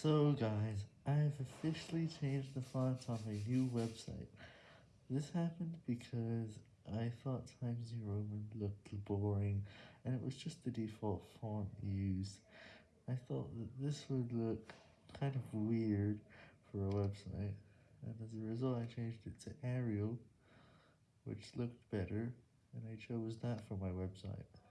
So guys, I've officially changed the font on my new website. This happened because I thought Times New Roman looked boring, and it was just the default font used. I thought that this would look kind of weird for a website, and as a result I changed it to Arial, which looked better, and I chose that for my website.